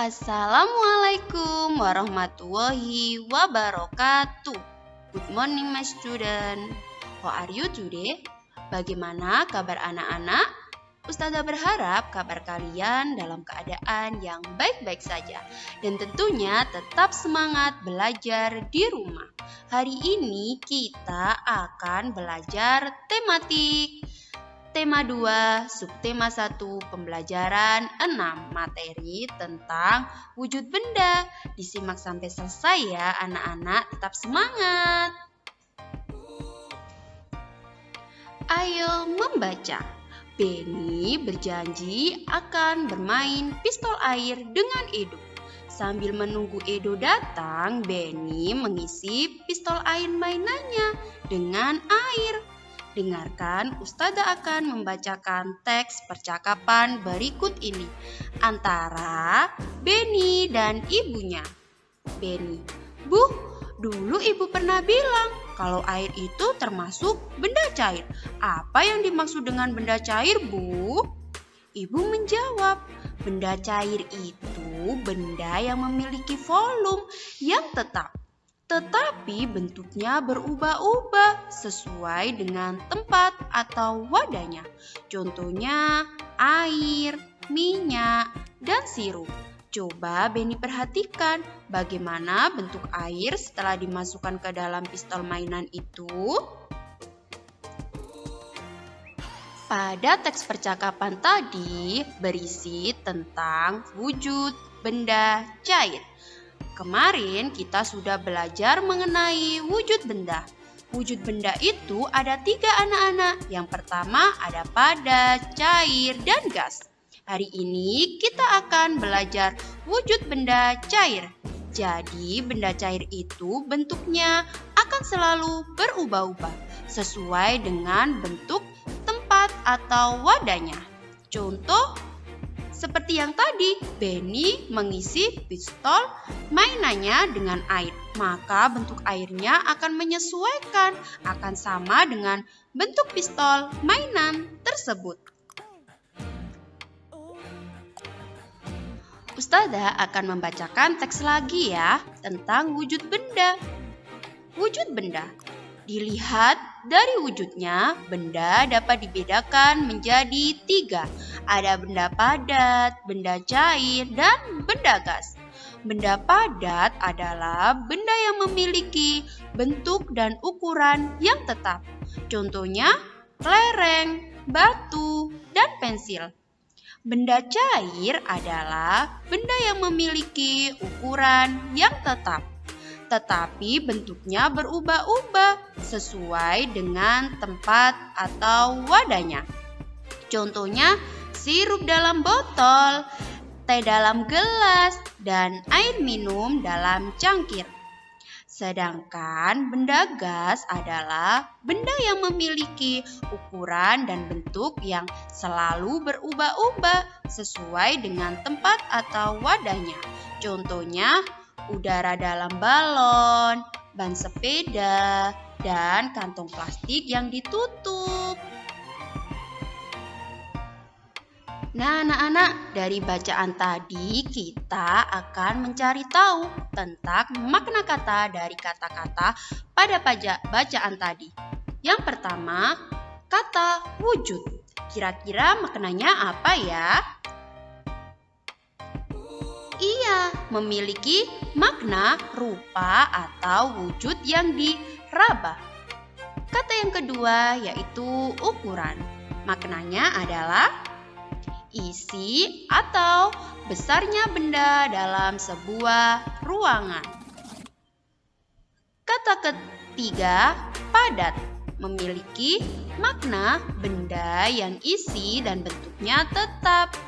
Assalamualaikum warahmatullahi wabarakatuh. Good morning my student. How are you today? Bagaimana kabar anak-anak? Ustazah berharap kabar kalian dalam keadaan yang baik-baik saja dan tentunya tetap semangat belajar di rumah. Hari ini kita akan belajar tematik Tema 2, subtema 1, pembelajaran 6, materi tentang wujud benda. Disimak sampai selesai ya anak-anak, tetap semangat. Ayo membaca. Benny berjanji akan bermain pistol air dengan Edo. Sambil menunggu Edo datang, Benny mengisi pistol air mainannya dengan air. Dengarkan, Ustazah akan membacakan teks percakapan berikut ini antara Beni dan ibunya. Beni, Bu, dulu ibu pernah bilang kalau air itu termasuk benda cair. Apa yang dimaksud dengan benda cair, Bu? Ibu menjawab, benda cair itu benda yang memiliki volume yang tetap tetapi bentuknya berubah-ubah sesuai dengan tempat atau wadahnya. Contohnya air, minyak, dan sirup. Coba Benny perhatikan bagaimana bentuk air setelah dimasukkan ke dalam pistol mainan itu. Pada teks percakapan tadi berisi tentang wujud benda cair. Kemarin kita sudah belajar mengenai wujud benda. Wujud benda itu ada tiga anak-anak. Yang pertama ada padat, cair, dan gas. Hari ini kita akan belajar wujud benda cair. Jadi benda cair itu bentuknya akan selalu berubah-ubah sesuai dengan bentuk tempat atau wadahnya. Contoh seperti yang tadi, Benny mengisi pistol mainannya dengan air. Maka bentuk airnya akan menyesuaikan, akan sama dengan bentuk pistol mainan tersebut. Ustazah akan membacakan teks lagi ya tentang wujud benda. Wujud benda Dilihat dari wujudnya, benda dapat dibedakan menjadi tiga. Ada benda padat, benda cair, dan benda gas. Benda padat adalah benda yang memiliki bentuk dan ukuran yang tetap. Contohnya, lereng, batu, dan pensil. Benda cair adalah benda yang memiliki ukuran yang tetap tetapi bentuknya berubah-ubah sesuai dengan tempat atau wadahnya. Contohnya, sirup dalam botol, teh dalam gelas, dan air minum dalam cangkir. Sedangkan benda gas adalah benda yang memiliki ukuran dan bentuk yang selalu berubah-ubah sesuai dengan tempat atau wadahnya. Contohnya, udara dalam balon, ban sepeda, dan kantong plastik yang ditutup. Nah, anak-anak, dari bacaan tadi kita akan mencari tahu tentang makna kata dari kata-kata pada bacaan tadi. Yang pertama, kata wujud. Kira-kira maknanya apa ya? Ia memiliki makna rupa atau wujud yang diraba. Kata yang kedua yaitu ukuran. Maknanya adalah isi atau besarnya benda dalam sebuah ruangan. Kata ketiga, padat memiliki makna benda yang isi dan bentuknya tetap.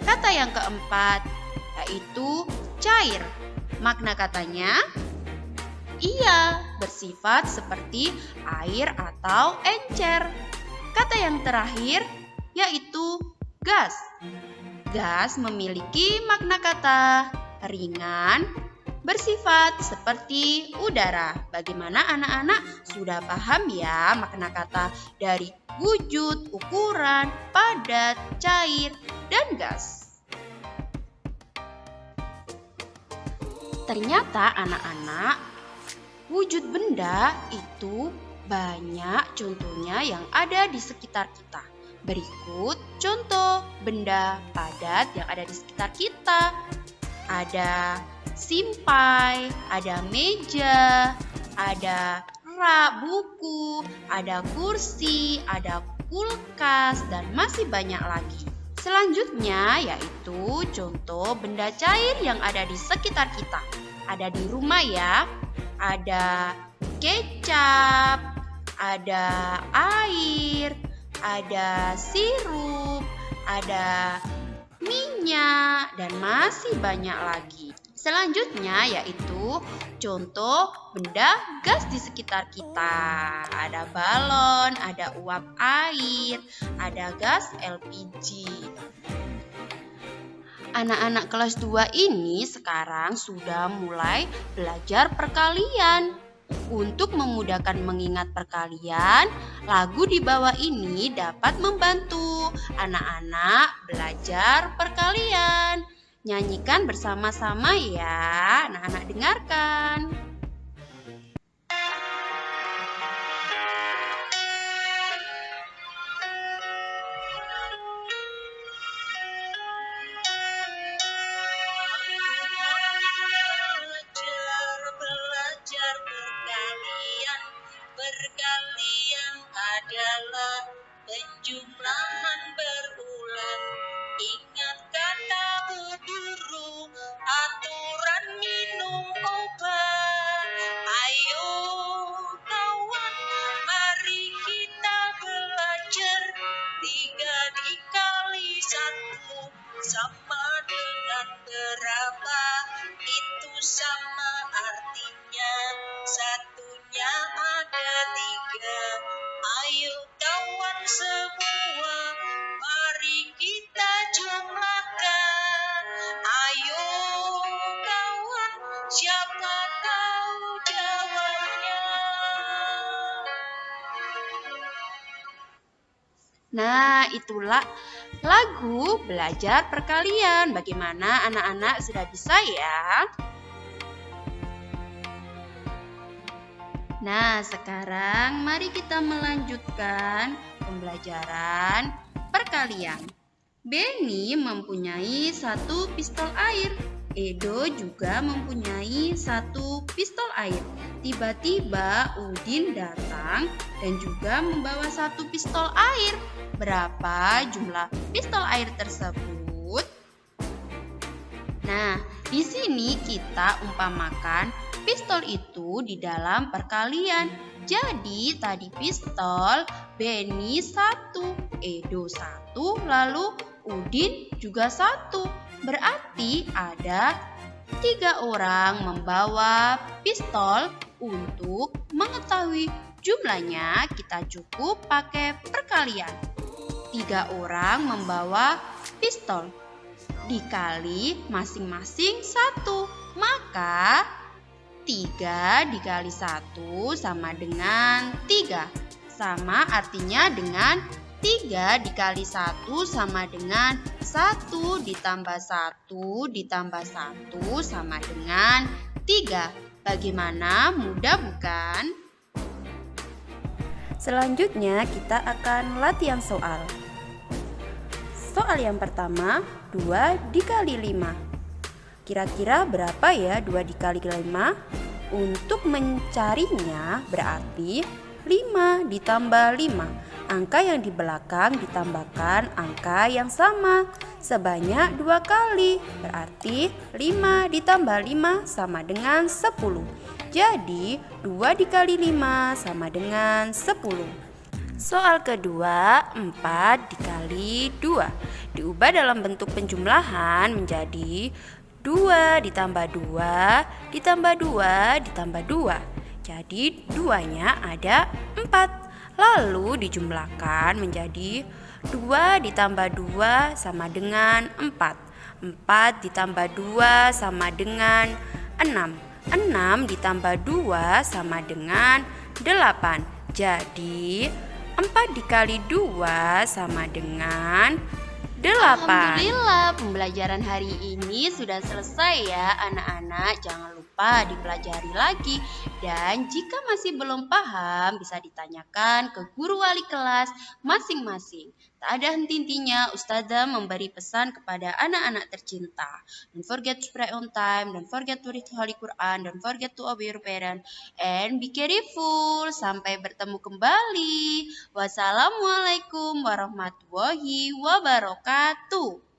Kata yang keempat, yaitu cair. Makna katanya, ia bersifat seperti air atau encer. Kata yang terakhir yaitu gas. Gas memiliki makna kata ringan, bersifat seperti udara. Bagaimana anak-anak sudah paham ya makna kata dari wujud, ukuran, padat, cair, dan gas? Ternyata anak-anak, wujud benda itu banyak contohnya yang ada di sekitar kita. Berikut contoh benda padat yang ada di sekitar kita. Ada simpai, ada meja, ada rak buku, ada kursi, ada kulkas, dan masih banyak lagi. Selanjutnya yaitu contoh benda cair yang ada di sekitar kita. Ada di rumah ya, ada kecap, ada air, ada sirup, ada minyak, dan masih banyak lagi. Selanjutnya yaitu contoh benda gas di sekitar kita. Ada balon, ada uap air, ada gas LPG. Anak-anak kelas 2 ini sekarang sudah mulai belajar perkalian. Untuk memudahkan mengingat perkalian, lagu di bawah ini dapat membantu anak-anak belajar perkalian. Nyanyikan bersama-sama ya, anak-anak dengarkan. adalah penjumlahan berulang Nah, itulah lagu belajar perkalian. Bagaimana anak-anak sudah bisa ya? Nah, sekarang mari kita melanjutkan pembelajaran perkalian. Benny mempunyai satu pistol air. Edo juga mempunyai satu pistol air. Tiba-tiba Udin datang dan juga membawa satu pistol air. Berapa jumlah pistol air tersebut? Nah, di sini kita umpamakan pistol itu di dalam perkalian. Jadi tadi pistol Benny satu, Edo satu, lalu Udin juga satu. Berarti ada tiga orang membawa pistol untuk mengetahui jumlahnya kita cukup pakai perkalian. Tiga orang membawa pistol dikali masing-masing satu. Maka 3 dikali 1 sama dengan 3. Sama artinya dengan 3 dikali 1 sama dengan 1 ditambah 1 ditambah 1 sama dengan 3. Bagaimana? Mudah bukan? Selanjutnya kita akan latihan soal. Soal yang pertama, 2 dikali 5. Kira-kira berapa ya 2 dikali 5? Untuk mencarinya berarti 5 ditambah 5. Angka yang di belakang ditambahkan angka yang sama sebanyak dua kali. Berarti 5 ditambah 5 sama dengan 10. Jadi 2 dikali 5 sama dengan 10. Soal kedua, 4 dikali 2 diubah dalam bentuk penjumlahan menjadi 2 ditambah 2 ditambah 2 ditambah 2 Jadi duanya ada 4 Lalu dijumlahkan menjadi 2 ditambah 2 sama dengan 4 4 ditambah 2 sama dengan 6 6 ditambah 2 sama dengan 8 Jadi 4 dikali 2 sama dengan delapan. Alhamdulillah, pembelajaran hari ini sudah selesai ya, anak-anak. Jangan lupa dipelajari lagi, dan jika masih belum paham, bisa ditanyakan ke guru wali kelas masing-masing. Tak ada henti-hentinya, Ustazah memberi pesan kepada anak-anak tercinta. Don't forget to pray on time, don't forget to read Holy Quran, don't forget to obey your parent, and be careful. Sampai bertemu kembali. Wassalamualaikum warahmatullahi wabarakatuh.